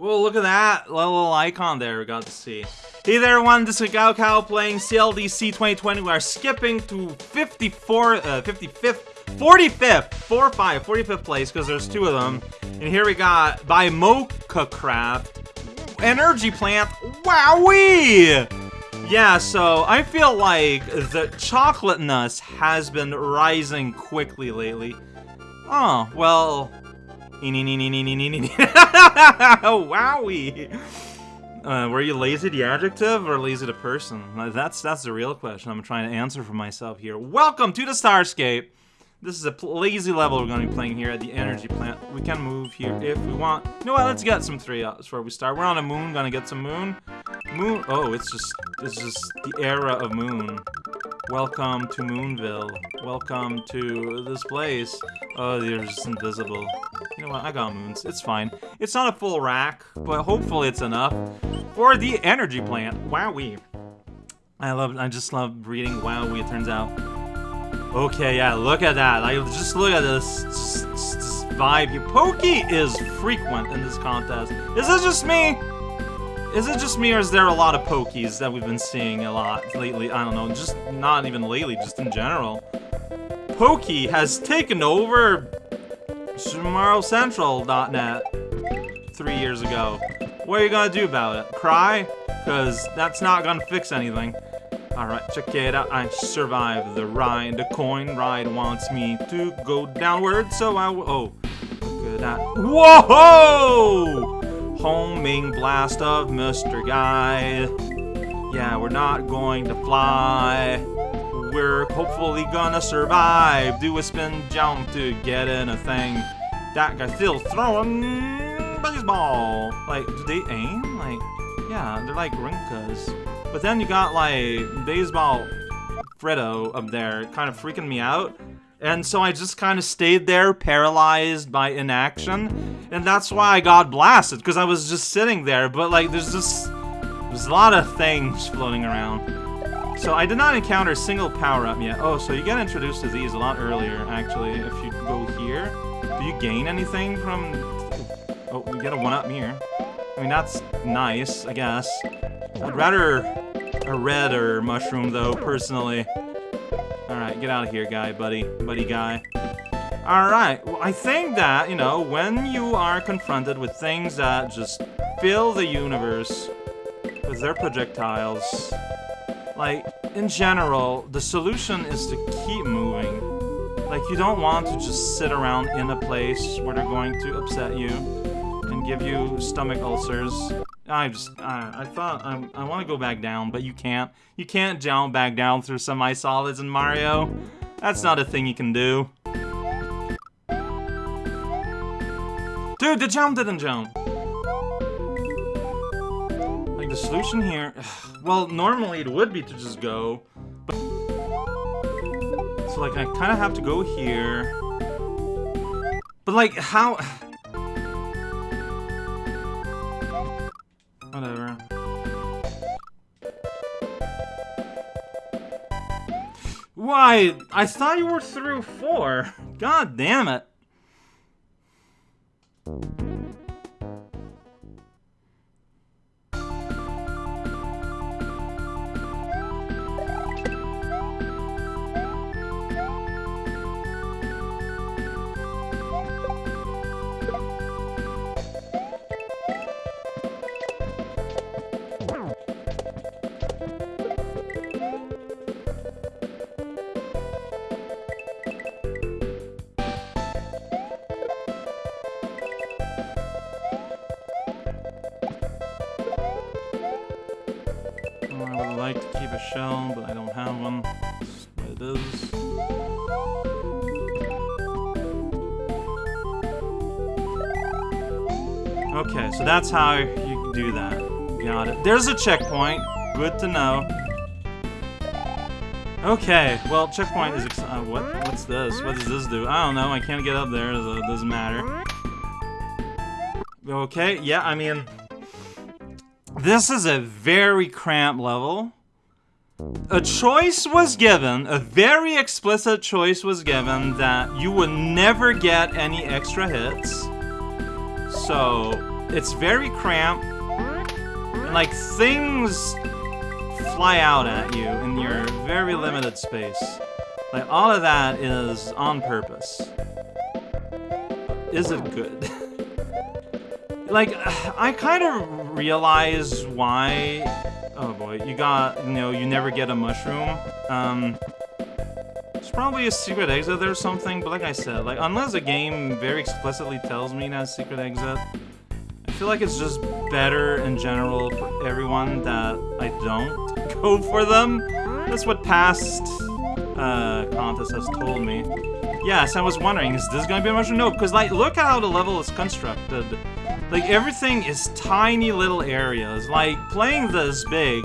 Well, look at that little icon there we got to see. Hey there everyone, this is Gao playing CLDC 2020. We are skipping to 54, uh, 55th, 45th, 4 5, 45th place because there's two of them. And here we got by Mocha Craft, Energy Plant, wowee! Yeah, so I feel like the chocolateness has been rising quickly lately. Oh, well, Wowie! Uh, were you lazy the adjective or lazy the person? Uh, that's that's the real question I'm trying to answer for myself here. Welcome to the Starscape! This is a lazy level we're going to be playing here at the energy plant. We can move here if we want. You know what, let's get some three ups before we start. We're on a moon, gonna get some moon. Moon, oh, it's just, it's just the era of moon. Welcome to Moonville. Welcome to this place. Oh, they're just invisible. You know what, I got moons. It's fine. It's not a full rack, but hopefully it's enough for the energy plant. Wowee. I love, I just love reading Wowee, it turns out. Okay, yeah, look at that. Like, just look at this, this vibe here. Pokey is frequent in this contest. Is this just me? Is it just me, or is there a lot of Pokies that we've been seeing a lot lately? I don't know, just not even lately, just in general. Pokey has taken over SumaroCentral.net three years ago. What are you gonna do about it? Cry? Because that's not gonna fix anything. Alright, check it out. I survived the ride. The coin ride wants me to go downward, so I will. Oh, look at that. Whoa! Homing blast of Mr. Guy. Yeah, we're not going to fly. We're hopefully gonna survive. Do a spin jump to get in a thing. That guy's still throwing baseball. Like, do they aim? Like, yeah, they're like rinkas. But then you got like baseball Freddo up there kind of freaking me out. And so I just kind of stayed there, paralyzed by inaction. And that's why I got blasted, because I was just sitting there. But like, there's just, there's a lot of things floating around. So I did not encounter a single power-up yet. Oh, so you get introduced to these a lot earlier, actually, if you go here. Do you gain anything from... Oh, you get a one-up here. I mean, that's nice, I guess. I'd rather a red or mushroom, though, personally. Alright, get out of here, guy, buddy. Buddy guy. Alright, well, I think that, you know, when you are confronted with things that just fill the universe with their projectiles, like, in general, the solution is to keep moving. Like, you don't want to just sit around in a place where they're going to upset you and give you stomach ulcers. I just, I, I thought, I, I want to go back down, but you can't. You can't jump back down through semi-solids in Mario. That's not a thing you can do. Dude, the jump didn't jump. The solution here... Well, normally it would be to just go, but... So, like, I kind of have to go here. But, like, how... Whatever. Why? I thought you were through four. God damn it. Shell, but I don't have one. What it is. Okay, so that's how you do that. Got it. There's a checkpoint. Good to know. Okay, well, checkpoint is uh, what? What's this? What does this do? I don't know. I can't get up there, so it doesn't matter. Okay, yeah, I mean, this is a very cramped level. A choice was given, a very explicit choice was given that you would never get any extra hits. So, it's very cramped. And, like, things fly out at you in your very limited space. Like, all of that is on purpose. Is it good? like, I kind of realize why... Oh boy, you got, you know, you never get a mushroom. Um, there's probably a secret exit or something, but like I said, like, unless a game very explicitly tells me that's secret exit, I feel like it's just better in general for everyone that I don't go for them. That's what past uh, contest has told me. Yes, I was wondering, is this gonna be a mushroom? No, because like, look at how the level is constructed. Like, everything is tiny little areas. Like, playing this big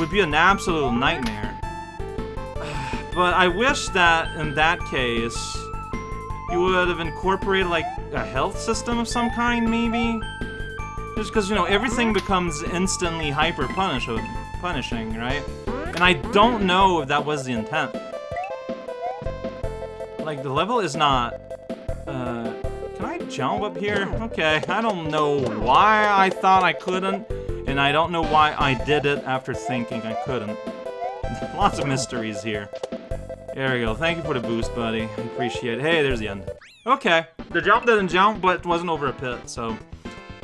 would be an absolute nightmare. But I wish that, in that case, you would have incorporated, like, a health system of some kind, maybe? Just because, you know, everything becomes instantly hyper-punishing, right? And I don't know if that was the intent. Like, the level is not... Jump up here? Okay, I don't know why I thought I couldn't, and I don't know why I did it after thinking I couldn't. Lots of mysteries here. There we go. Thank you for the boost, buddy. Appreciate it. Hey, there's the end. Okay. The jump didn't jump, but it wasn't over a pit, so...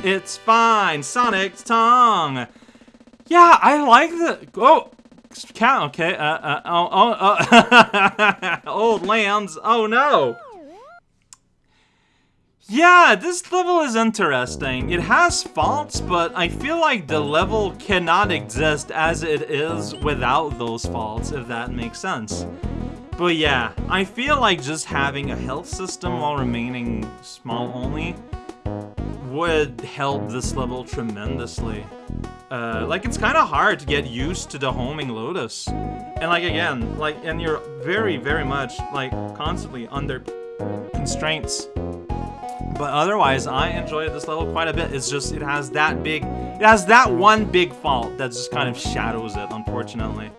It's fine. Sonic's tongue. Yeah, I like the... Oh! Count, okay. Uh, uh, oh, oh, uh, old lands. Oh, no. Yeah, this level is interesting. It has faults, but I feel like the level cannot exist as it is without those faults, if that makes sense. But yeah, I feel like just having a health system while remaining small only would help this level tremendously. Uh, like, it's kind of hard to get used to the homing Lotus. And like, again, like, and you're very, very much, like, constantly under constraints. But otherwise, I enjoyed this level quite a bit. It's just, it has that big, it has that one big fault that just kind of shadows it, unfortunately.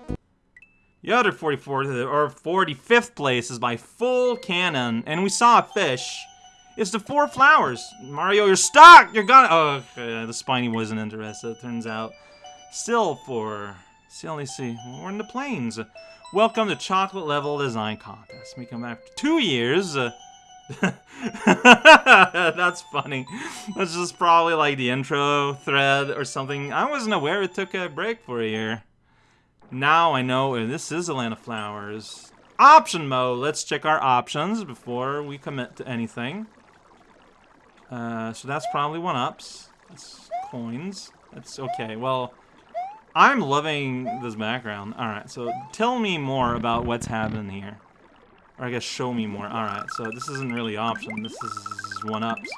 The other 44th, or 45th place is by Full Cannon, and we saw a fish. It's the four flowers. Mario, you're stuck! You're gonna- Oh, the Spiny wasn't interested, it turns out. Still for... Still, let see. We're in the plains. Welcome to Chocolate Level Design Contest. We come after two years. Uh, That's funny. That's just probably like the intro thread or something. I wasn't aware it took a break for a year. Now I know this is a land of flowers. Option mode. Let's check our options before we commit to anything. Uh, so that's probably one-ups. That's coins. That's okay. Well, I'm loving this background. Alright, so tell me more about what's happening here. Or I guess show me more. Alright, so this isn't really option. This is one-ups.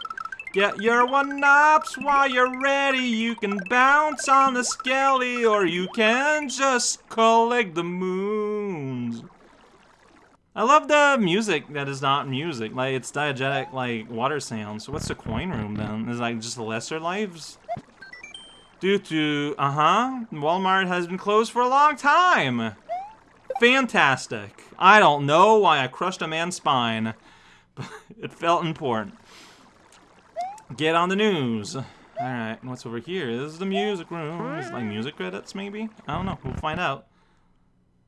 Get your one-ups while you're ready. You can bounce on the skelly, or you can just collect the moons. I love the music that is not music. Like, it's diegetic, like, water sounds. So what's the coin room, then? Is like, just lesser lives? Due to, uh-huh, Walmart has been closed for a long time. Fantastic. I don't know why I crushed a man's spine, but it felt important. Get on the news. Alright, what's over here? This is the music room. Is like music credits, maybe? I don't know. We'll find out.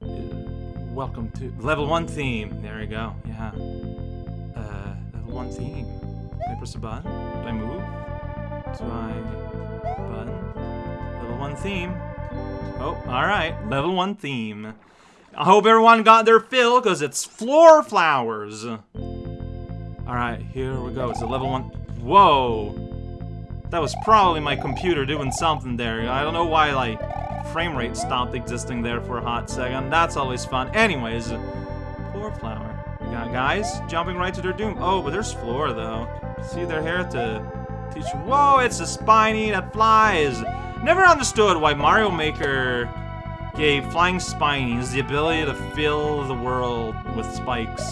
Welcome to level one theme. There we go. Yeah. Uh, level one theme. Do I press a button? Do I move? Do I button? Level one theme. Oh, all right. Level one theme. I hope everyone got their fill because it's floor flowers. All right, here we go. It's a level one. Whoa. That was probably my computer doing something there. I don't know why, like, frame rate stopped existing there for a hot second. That's always fun. Anyways, floor flower. We got guys jumping right to their doom. Oh, but there's floor though. See their hair to teach. Whoa, it's a spiny that flies. Never understood why Mario Maker gave flying spinies the ability to fill the world with spikes.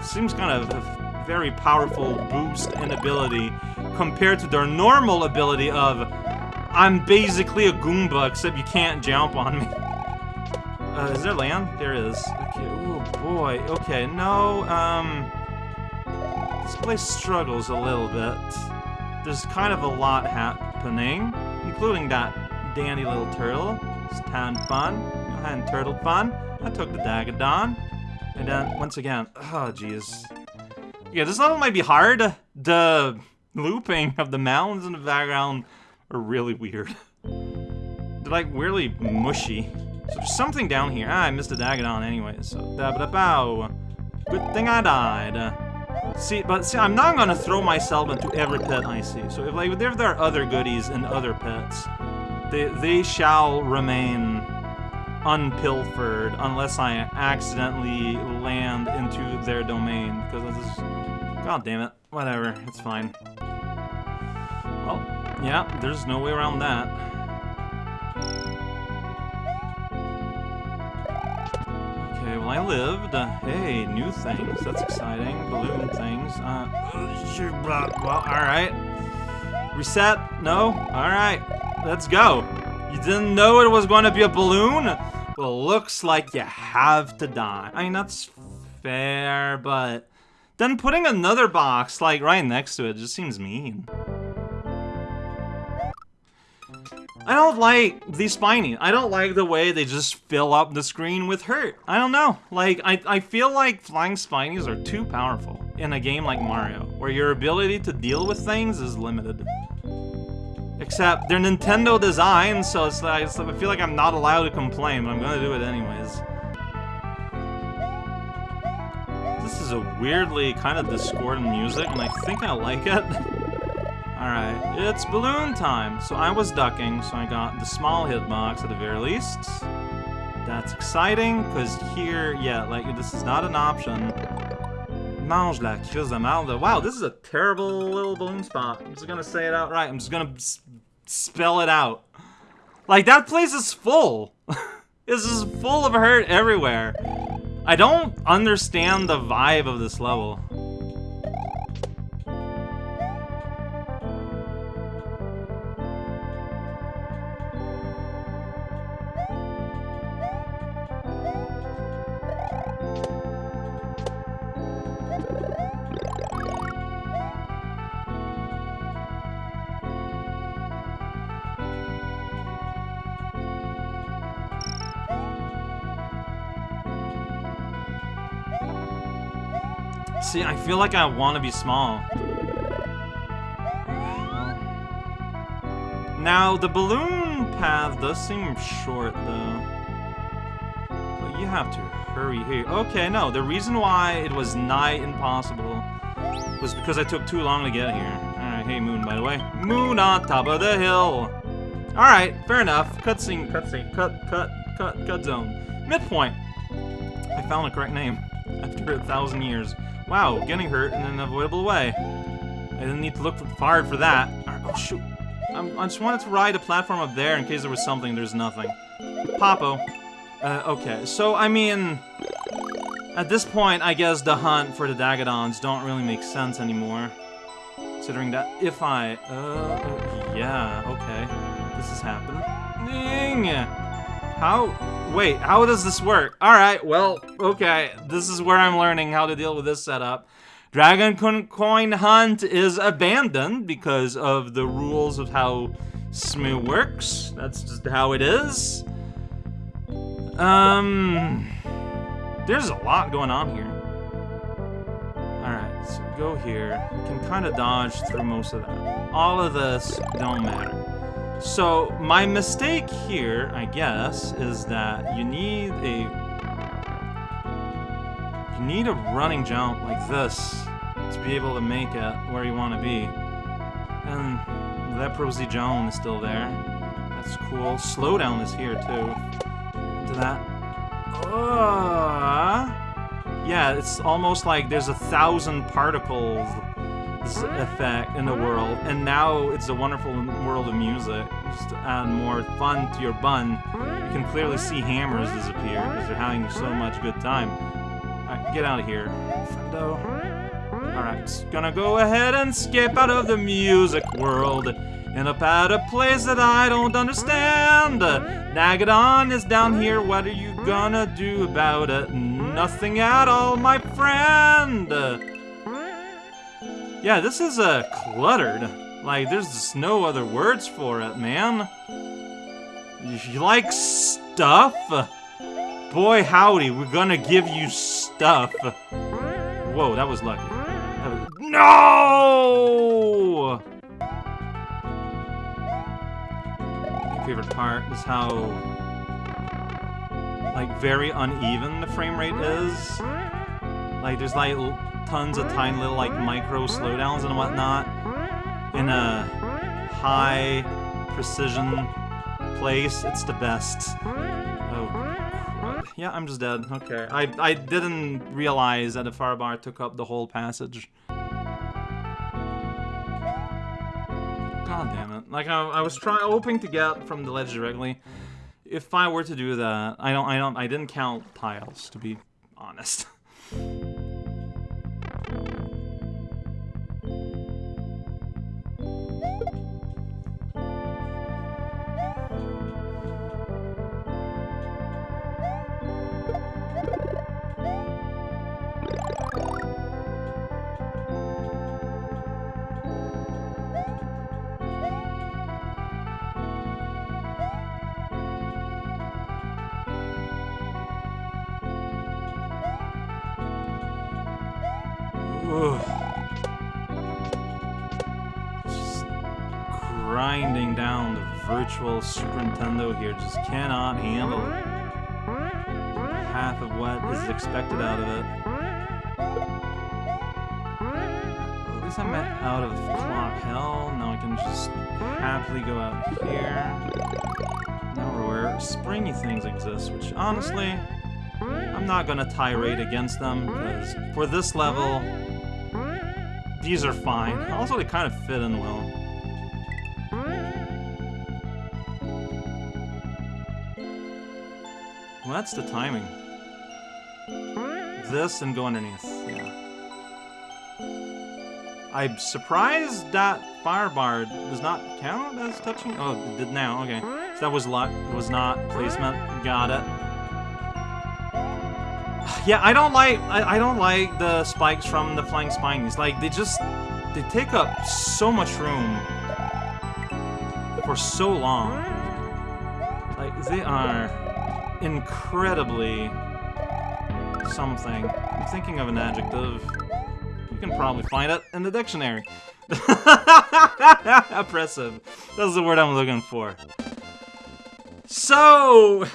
Seems kind of a very powerful boost in ability compared to their normal ability of I'm basically a Goomba, except you can't jump on me. Uh, is there land? There is. Okay, oh boy. Okay, no, um... This place struggles a little bit. there's kind of a lot happening, including that dandy little turtle. It's tan fun. And turtle fun. I took the Dagadon. And then, once again, oh jeez. Yeah, this level might be hard. The looping of the mountains in the background are really weird. They're like weirdly mushy. So there's something down here. Ah, I missed the Dagadon anyway, so da ba bow. Good thing I died. See, but see, I'm not gonna throw myself into every pet I see. So if like if there are other goodies and other pits, they they shall remain unpilfered unless I accidentally land into their domain. Because this is, god damn it, whatever, it's fine. Well, yeah, there's no way around that. Okay, well I lived. Uh, hey, new things. That's exciting. Balloon things. Uh, well, alright. Reset? No? Alright. Let's go. You didn't know it was going to be a balloon? Well, looks like you have to die. I mean, that's fair, but... Then putting another box, like, right next to it just seems mean. I don't like the spiny. I don't like the way they just fill up the screen with hurt. I don't know. Like, I, I feel like flying spinies are too powerful in a game like Mario, where your ability to deal with things is limited. Except, they're Nintendo designs, so it's like, it's, I feel like I'm not allowed to complain, but I'm gonna do it anyways. This is a weirdly kind of discordant music, and I think I like it. Alright, it's balloon time. So I was ducking, so I got the small hitbox at the very least. That's exciting, because here, yeah, like, this is not an option. Mange la crise de. Wow, this is a terrible little balloon spot. I'm just gonna say it outright. I'm just gonna spell it out. Like, that place is full. this is full of hurt everywhere. I don't understand the vibe of this level. See, I feel like I want to be small. Now, the balloon path does seem short, though. But you have to hurry here. Okay, no, the reason why it was nigh impossible was because I took too long to get here. Alright, hey Moon, by the way. Moon on top of the hill! Alright, fair enough. Cutscene, cutscene, cut, cut, cut, cut zone. Midpoint! I found the correct name after a thousand years. Wow, getting hurt in an avoidable way. I didn't need to look hard for that. Oh, shoot. I'm, i just wanted to ride a platform up there in case there was something. There's nothing. Popo. Uh, okay, so, I mean... At this point, I guess the hunt for the Dagadons don't really make sense anymore. Considering that if I... Uh, yeah, okay. This is happening. How... Wait, how does this work? Alright, well, okay. This is where I'm learning how to deal with this setup. Dragon Coin Hunt is abandoned because of the rules of how Smoo works. That's just how it is. Um... There's a lot going on here. Alright, so go here. Can kind of dodge through most of that. All of this don't matter. So, my mistake here, I guess, is that you need a... You need a running jump like this to be able to make it where you want to be. And that Prosy Joan is still there. That's cool. Slowdown is here, too. Into that. Uh, yeah, it's almost like there's a thousand particles effect in the world, and now it's a wonderful world of music. Just to add more fun to your bun, you can clearly see hammers disappear because they're having so much good time. Alright, get out of here, friendo. Alright, gonna go ahead and skip out of the music world. End up at a place that I don't understand. Nagadon is down here, what are you gonna do about it? Nothing at all, my friend! Yeah, this is, uh, cluttered. Like, there's just no other words for it, man. You like stuff? Boy, howdy, we're gonna give you stuff. Whoa, that was lucky. That was... No! My favorite part is how, like, very uneven the frame rate is. Like, there's like tons of tiny little like micro slowdowns and whatnot in a high precision place. It's the best. Oh, crud. yeah, I'm just dead. Okay, I I didn't realize that the fire bar took up the whole passage. God damn it! Like I, I was trying, hoping to get from the ledge directly. If I were to do that, I don't, I don't, I didn't count tiles to be honest. Virtual Super Nintendo here just cannot handle half of what is expected out of it. At least I'm out of clock hell. Now I can just happily go out here. Now we're where springy things exist, which honestly, I'm not gonna tirade against them, because for this level, these are fine. Also, they kind of fit in well. Well, that's the timing. This and go underneath, yeah. I'm surprised that fire bar does not count as touching. Oh, it did now, okay. So that was luck, it was not placement. Got it. Yeah, I don't like I, I don't like the spikes from the flying spinies. Like they just they take up so much room for so long. Like they are incredibly something. I'm thinking of an adjective. You can probably find it in the dictionary. Oppressive. That's the word I'm looking for. So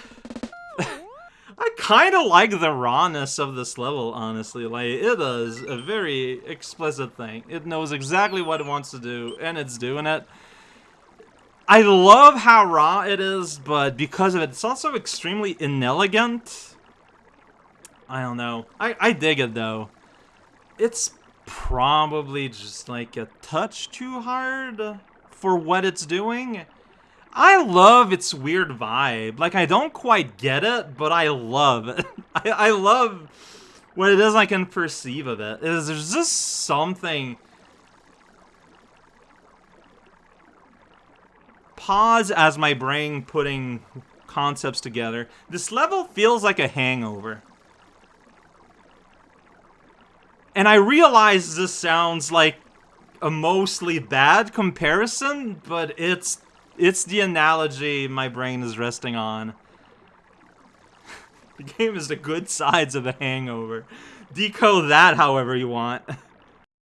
I kind of like the rawness of this level, honestly. Like, it is a very explicit thing. It knows exactly what it wants to do, and it's doing it. I love how raw it is, but because of it, it's also extremely inelegant. I don't know. I, I dig it, though. It's probably just, like, a touch too hard for what it's doing. I love its weird vibe. Like, I don't quite get it, but I love it. I, I love what it is I can perceive of it. Is There's just something... Pause as my brain putting concepts together. This level feels like a hangover. And I realize this sounds like a mostly bad comparison, but it's it's the analogy my brain is resting on. the game is the good sides of a hangover. Decode that however you want.